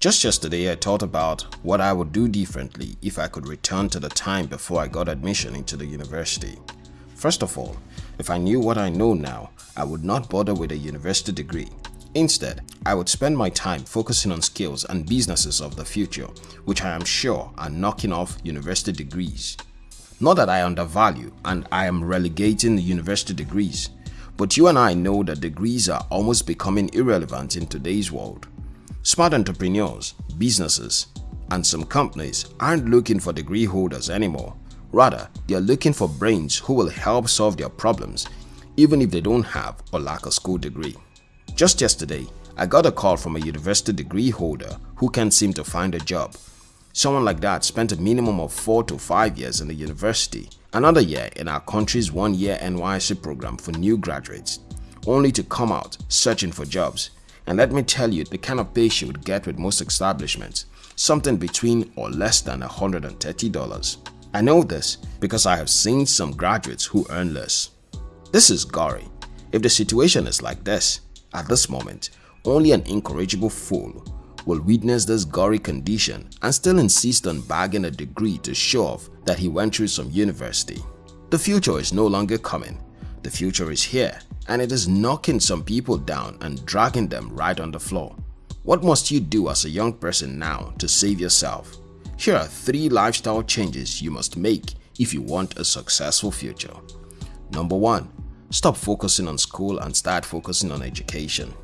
Just yesterday I thought about what I would do differently if I could return to the time before I got admission into the university. First of all, if I knew what I know now, I would not bother with a university degree. Instead, I would spend my time focusing on skills and businesses of the future, which I am sure are knocking off university degrees. Not that I undervalue and I am relegating the university degrees, but you and I know that degrees are almost becoming irrelevant in today's world. Smart entrepreneurs, businesses, and some companies aren't looking for degree holders anymore. Rather, they are looking for brains who will help solve their problems even if they don't have or lack a school degree. Just yesterday, I got a call from a university degree holder who can't seem to find a job. Someone like that spent a minimum of 4 to 5 years in the university, another year in our country's one-year NYSC program for new graduates, only to come out searching for jobs and let me tell you the kind of pay she would get with most establishments, something between or less than $130. I know this because I have seen some graduates who earn less. This is gory. If the situation is like this, at this moment, only an incorrigible fool will witness this gory condition and still insist on bagging a degree to show off that he went through some university. The future is no longer coming. The future is here and it is knocking some people down and dragging them right on the floor. What must you do as a young person now to save yourself? Here are 3 lifestyle changes you must make if you want a successful future. Number 1. Stop focusing on school and start focusing on education.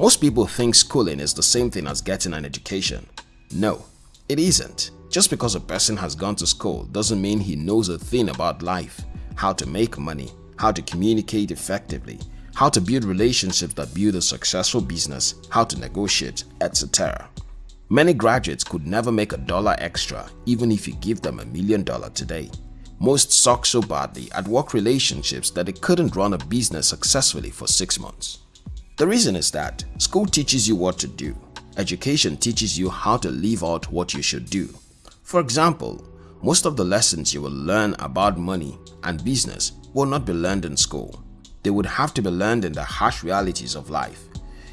Most people think schooling is the same thing as getting an education. No, it isn't. Just because a person has gone to school doesn't mean he knows a thing about life, how to make money, how to communicate effectively, how to build relationships that build a successful business, how to negotiate, etc. Many graduates could never make a dollar extra even if you give them a million dollar today. Most suck so badly at work relationships that they couldn't run a business successfully for 6 months. The reason is that school teaches you what to do. Education teaches you how to live out what you should do. For example, most of the lessons you will learn about money and business will not be learned in school. They would have to be learned in the harsh realities of life.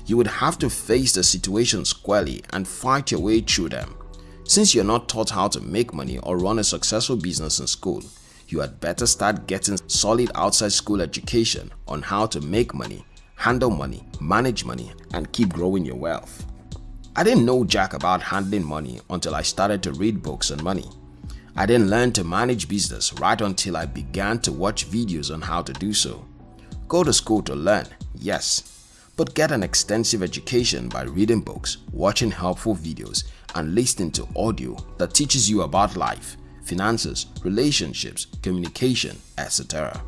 You would have to face the situation squarely and fight your way through them. Since you're not taught how to make money or run a successful business in school, you had better start getting solid outside school education on how to make money, handle money, manage money, and keep growing your wealth. I didn't know jack about handling money until I started to read books on money. I didn't learn to manage business right until I began to watch videos on how to do so. Go to school to learn, yes, but get an extensive education by reading books, watching helpful videos, and listening to audio that teaches you about life, finances, relationships, communication, etc.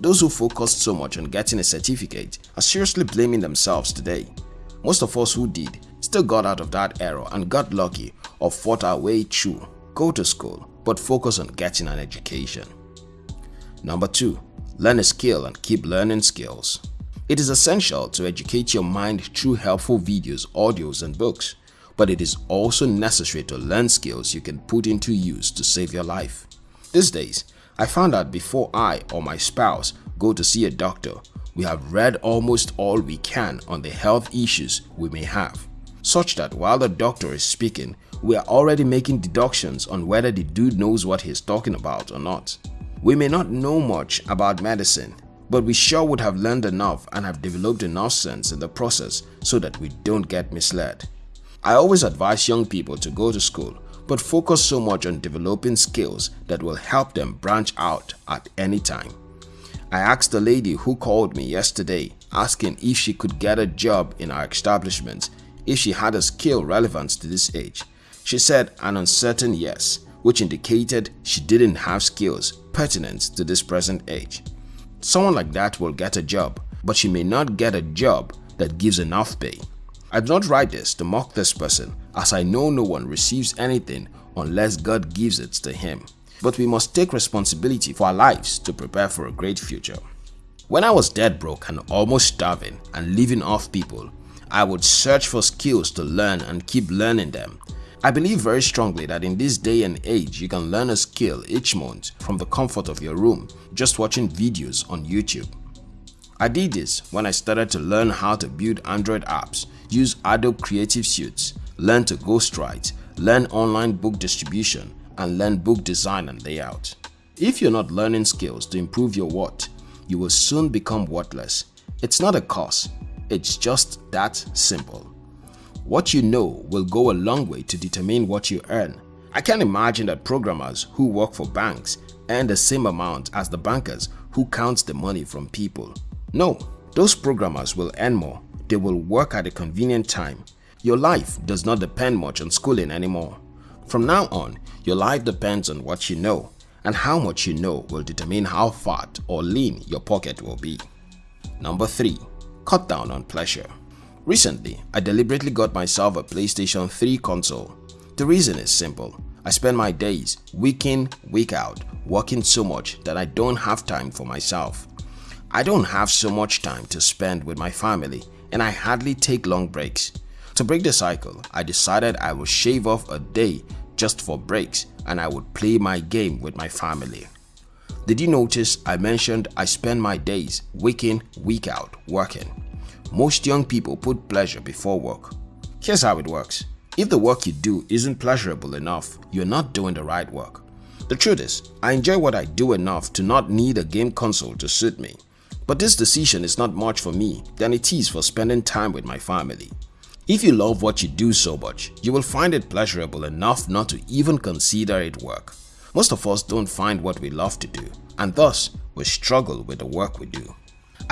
Those who focused so much on getting a certificate are seriously blaming themselves today. Most of us who did still got out of that era and got lucky or fought our way through. Go to school, but focus on getting an education. Number 2. Learn a skill and keep learning skills. It is essential to educate your mind through helpful videos, audios and books, but it is also necessary to learn skills you can put into use to save your life. These days, I found out before I or my spouse go to see a doctor, we have read almost all we can on the health issues we may have, such that while the doctor is speaking, we are already making deductions on whether the dude knows what he's talking about or not. We may not know much about medicine, but we sure would have learned enough and have developed enough sense in the process so that we don't get misled. I always advise young people to go to school but focus so much on developing skills that will help them branch out at any time. I asked a lady who called me yesterday asking if she could get a job in our establishment if she had a skill relevant to this age she said an uncertain yes, which indicated she didn't have skills pertinent to this present age. Someone like that will get a job, but she may not get a job that gives enough pay. I do not write this to mock this person as I know no one receives anything unless God gives it to him. But we must take responsibility for our lives to prepare for a great future. When I was dead broke and almost starving and living off people, I would search for skills to learn and keep learning them I believe very strongly that in this day and age you can learn a skill each month from the comfort of your room just watching videos on YouTube. I did this when I started to learn how to build Android apps, use Adobe Creative Suite, learn to ghostwrite, learn online book distribution, and learn book design and layout. If you're not learning skills to improve your what, you will soon become worthless. It's not a course, it's just that simple. What you know will go a long way to determine what you earn. I can't imagine that programmers who work for banks earn the same amount as the bankers who count the money from people. No, those programmers will earn more. They will work at a convenient time. Your life does not depend much on schooling anymore. From now on, your life depends on what you know and how much you know will determine how fat or lean your pocket will be. Number 3. Cut down on pleasure. Recently, I deliberately got myself a PlayStation 3 console. The reason is simple. I spend my days, week in, week out, working so much that I don't have time for myself. I don't have so much time to spend with my family and I hardly take long breaks. To break the cycle, I decided I would shave off a day just for breaks and I would play my game with my family. Did you notice I mentioned I spend my days week in, week out working? Most young people put pleasure before work. Here's how it works. If the work you do isn't pleasurable enough, you're not doing the right work. The truth is, I enjoy what I do enough to not need a game console to suit me. But this decision is not much for me than it is for spending time with my family. If you love what you do so much, you will find it pleasurable enough not to even consider it work. Most of us don't find what we love to do and thus we struggle with the work we do.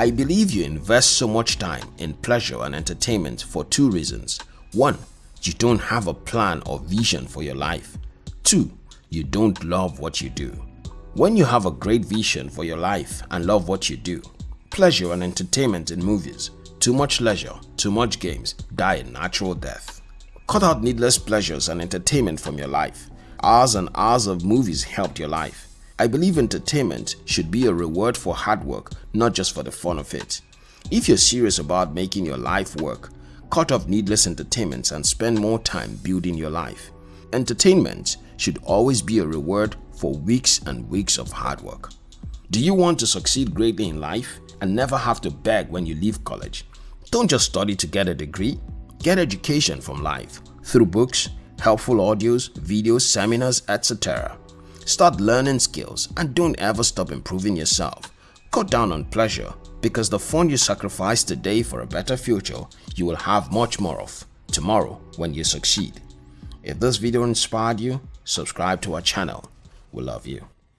I believe you invest so much time in pleasure and entertainment for two reasons. 1. You don't have a plan or vision for your life. 2. You don't love what you do. When you have a great vision for your life and love what you do, pleasure and entertainment in movies, too much leisure, too much games die a natural death. Cut out needless pleasures and entertainment from your life. Hours and hours of movies helped your life. I believe entertainment should be a reward for hard work, not just for the fun of it. If you're serious about making your life work, cut off needless entertainments and spend more time building your life. Entertainment should always be a reward for weeks and weeks of hard work. Do you want to succeed greatly in life and never have to beg when you leave college? Don't just study to get a degree. Get education from life through books, helpful audios, videos, seminars, etc. Start learning skills and don't ever stop improving yourself. Cut down on pleasure because the fun you sacrifice today for a better future, you will have much more of tomorrow when you succeed. If this video inspired you, subscribe to our channel. We love you.